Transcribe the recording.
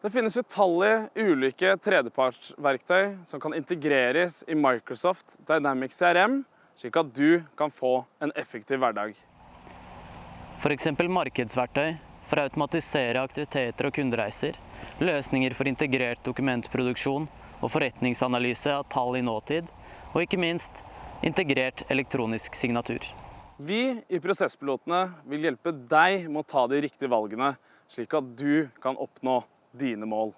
Det finnes utallige ulike tredjepartsverktøy som kan integreres i Microsoft Dynamics CRM, slik at du kan få en effektiv hverdag. F.eks. markedsverktøy for å automatisere aktiviteter og kundereiser, løsninger for integrert dokumentproduksjon og forretningsanalyse av tall i nåtid, og ikke minst integrert elektronisk signatur. Vi i Prosesspilotene vil hjelpe deg med å ta de riktige valgene, slik at du kan oppnå dine mål.